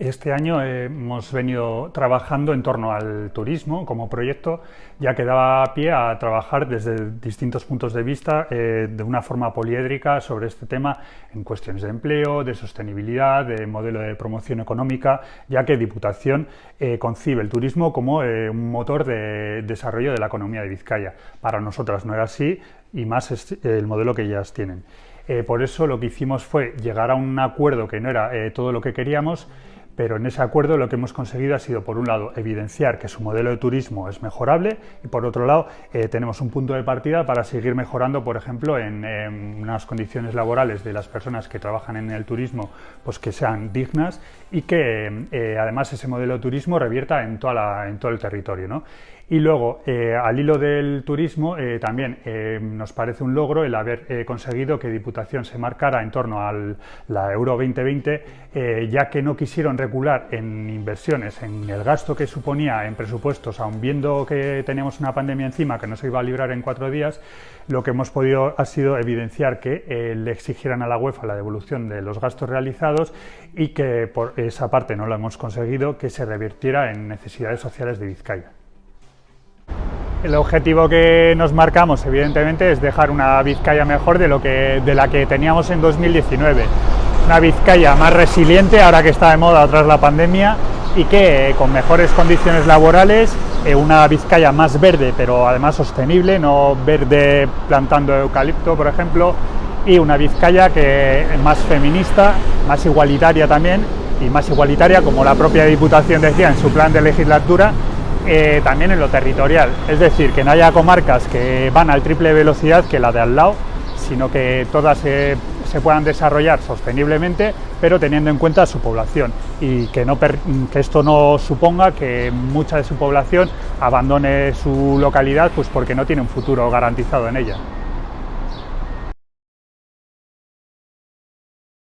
Este año hemos venido trabajando en torno al turismo como proyecto, ya que daba pie a trabajar desde distintos puntos de vista eh, de una forma poliédrica sobre este tema en cuestiones de empleo, de sostenibilidad, de modelo de promoción económica, ya que Diputación eh, concibe el turismo como eh, un motor de desarrollo de la economía de Vizcaya. Para nosotras no era así y más es el modelo que ellas tienen. por eso lo que hicimos fue llegar a un acuerdo que no era todo lo que queríamos, pero en ese acuerdo lo que hemos conseguido ha sido, por un lado, evidenciar que su modelo de turismo es mejorable y, por otro lado, eh, tenemos un punto de partida para seguir mejorando, por ejemplo, en, unas condiciones laborales de las personas que trabajan en el turismo, pues que sean dignas y que, eh, además, ese modelo de turismo revierta en, toda en todo el territorio. ¿no? Y luego, eh, al hilo del turismo, eh, también eh, nos parece un logro el haber conseguido que Diputación se marcara en torno a la Euro 2020, ya que no quisieron regular en inversiones, en el gasto que suponía en presupuestos, aun viendo que teníamos una pandemia encima que no se iba a librar en cuatro días, lo que hemos podido ha sido evidenciar que le exigieran a la UEFA la devolución de los gastos realizados y que por esa parte no lo hemos conseguido, que se revirtiera en necesidades sociales de Vizcaya. El objetivo que nos marcamos, evidentemente, es dejar una Vizcaya mejor de, lo que, de la que teníamos en 2019. Una Vizcaya más resiliente, ahora que está de moda tras la pandemia, y que eh, con mejores condiciones laborales, eh, una Vizcaya más verde, pero además sostenible, no verde plantando eucalipto, por ejemplo, y una Vizcaya que más feminista, más igualitaria también, y más igualitaria, como la propia Diputación decía en su plan de legislatura, eh, también en lo territorial, es decir, que no haya comarcas que van al triple velocidad que la de al lado, sino que todas se puedan desarrollar sosteniblemente, pero teniendo en cuenta su población y que, no que esto no suponga que mucha de su población abandone su localidad pues porque no tiene un futuro garantizado en ella.